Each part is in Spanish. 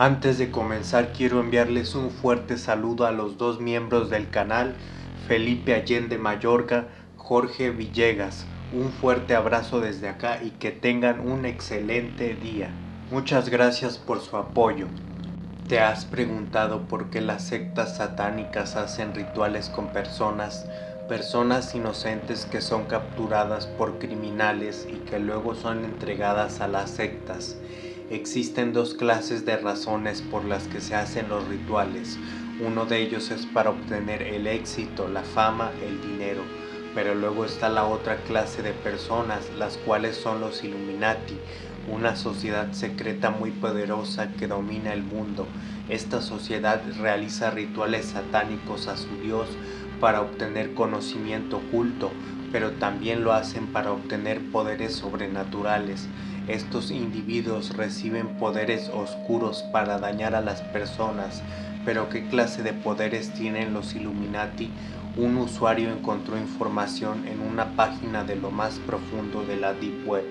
Antes de comenzar quiero enviarles un fuerte saludo a los dos miembros del canal, Felipe Allende Mayorga, Jorge Villegas. Un fuerte abrazo desde acá y que tengan un excelente día. Muchas gracias por su apoyo. ¿Te has preguntado por qué las sectas satánicas hacen rituales con personas, personas inocentes que son capturadas por criminales y que luego son entregadas a las sectas? Existen dos clases de razones por las que se hacen los rituales. Uno de ellos es para obtener el éxito, la fama, el dinero. Pero luego está la otra clase de personas, las cuales son los Illuminati, una sociedad secreta muy poderosa que domina el mundo. Esta sociedad realiza rituales satánicos a su Dios para obtener conocimiento oculto, pero también lo hacen para obtener poderes sobrenaturales. Estos individuos reciben poderes oscuros para dañar a las personas, pero ¿qué clase de poderes tienen los Illuminati? Un usuario encontró información en una página de lo más profundo de la Deep Web.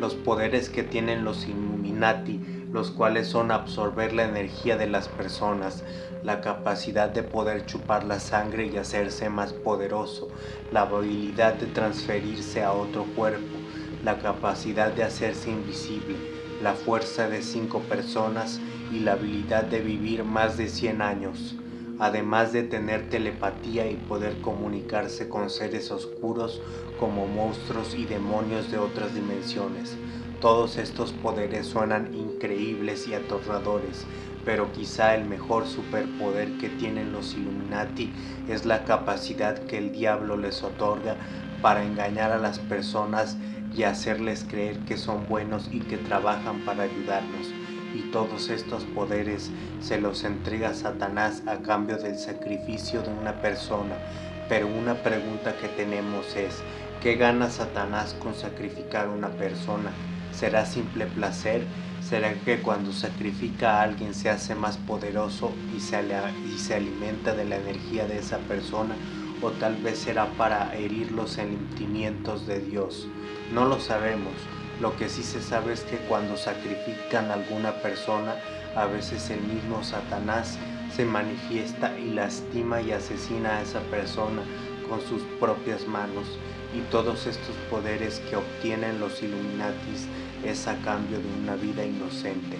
Los poderes que tienen los Illuminati, los cuales son absorber la energía de las personas, la capacidad de poder chupar la sangre y hacerse más poderoso, la habilidad de transferirse a otro cuerpo, la capacidad de hacerse invisible, la fuerza de cinco personas y la habilidad de vivir más de 100 años, además de tener telepatía y poder comunicarse con seres oscuros como monstruos y demonios de otras dimensiones. Todos estos poderes suenan increíbles y aterradores, pero quizá el mejor superpoder que tienen los Illuminati es la capacidad que el diablo les otorga para engañar a las personas y hacerles creer que son buenos y que trabajan para ayudarnos. Y todos estos poderes se los entrega Satanás a cambio del sacrificio de una persona. Pero una pregunta que tenemos es, ¿qué gana Satanás con sacrificar una persona? ¿Será simple placer? ¿Será que cuando sacrifica a alguien se hace más poderoso y se, y se alimenta de la energía de esa persona? ¿O tal vez será para herir los sentimientos de Dios? No lo sabemos. Lo que sí se sabe es que cuando sacrifican a alguna persona, a veces el mismo Satanás se manifiesta y lastima y asesina a esa persona con sus propias manos. Y todos estos poderes que obtienen los Illuminatis es a cambio de una vida inocente.